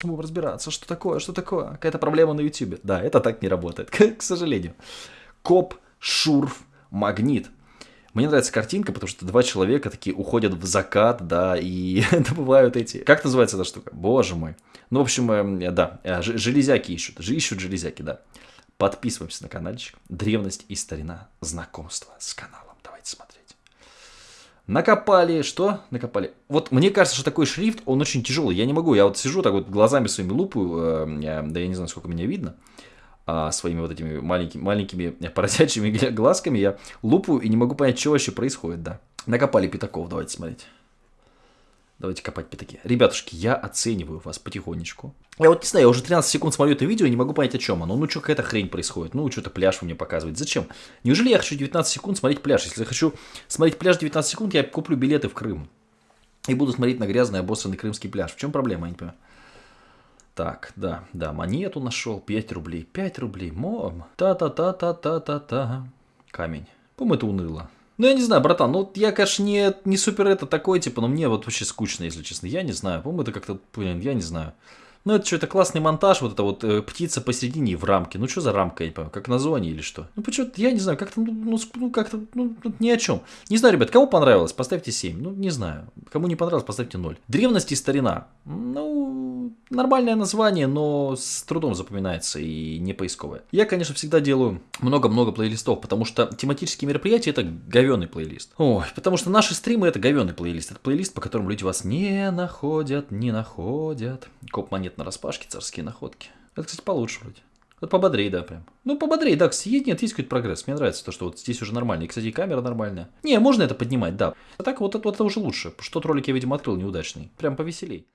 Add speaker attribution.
Speaker 1: Будем разбираться, что такое, что такое. Какая-то проблема на YouTube. Да, это так не работает, к, сожалению. Коп, шурф, магнит. Мне нравится картинка, потому что два человека такие уходят в закат, да, и добывают эти... Как называется эта штука? Боже мой. Ну, в общем, э, да, э, железяки ищут. Ищут железяки, да. Подписываемся на каналчик. Древность и старина. Знакомство с каналом. Давайте смотреть. Накопали, что? Накопали. Вот мне кажется, что такой шрифт, он очень тяжелый. Я не могу, я вот сижу так вот глазами своими лупаю, э, я, да я не знаю, сколько меня видно, а, своими вот этими маленькими, маленькими поросячьими глазками я лупаю и не могу понять, что вообще происходит, да. Накопали пятаков, давайте смотреть. Давайте копать пятаки. Ребятушки, я оцениваю вас потихонечку. Я вот не знаю, я уже 13 секунд смотрю это видео и не могу понять, о чем оно. Ну, что какая-то хрень происходит. Ну, что-то пляж вы мне показываете. Зачем? Неужели я хочу 19 секунд смотреть пляж? Если я хочу смотреть пляж 19 секунд, я куплю билеты в Крым. И буду смотреть на грязный обоссанный крымский пляж. В чем проблема, я не понимаю. Так, да, да, монету нашел, 5 рублей, 5 рублей, мом, та-та-та-та-та-та-та, камень. По-моему, это уныло. Ну, я не знаю, братан, ну, я, конечно, не, не супер это такой, типа, но мне вот вообще скучно, если честно. Я не знаю, по-моему, это как-то, блин, я не знаю. Ну, это что, это классный монтаж, вот это вот э, птица посередине в рамке. Ну, что за рамка, я не понимаю, как на зоне или что? Ну, почему я не знаю, как-то, ну, ну, как-то, ну, ни о чем. Не знаю, ребят, кому понравилось, поставьте 7. Ну, не знаю. Кому не понравилось, поставьте 0. Древность и старина. Ну, нормальное название, но с трудом запоминается и не поисковое. Я, конечно, всегда делаю много-много плейлистов, потому что тематические мероприятия это говенный плейлист. Ой, потому что наши стримы это говенный плейлист. Это плейлист, по которому люди вас не находят, не находят. Коп монет на распашке, царские находки. Это, кстати, получше вроде. Вот пободрее, да, прям. Ну, пободрее, да, есть, нет, есть какой-то прогресс. Мне нравится то, что вот здесь уже нормально. И, кстати, и камера нормальная. Не, можно это поднимать, да. А так вот это, вот это уже лучше. Что-то ролик я, видимо, открыл неудачный. Прям повеселей.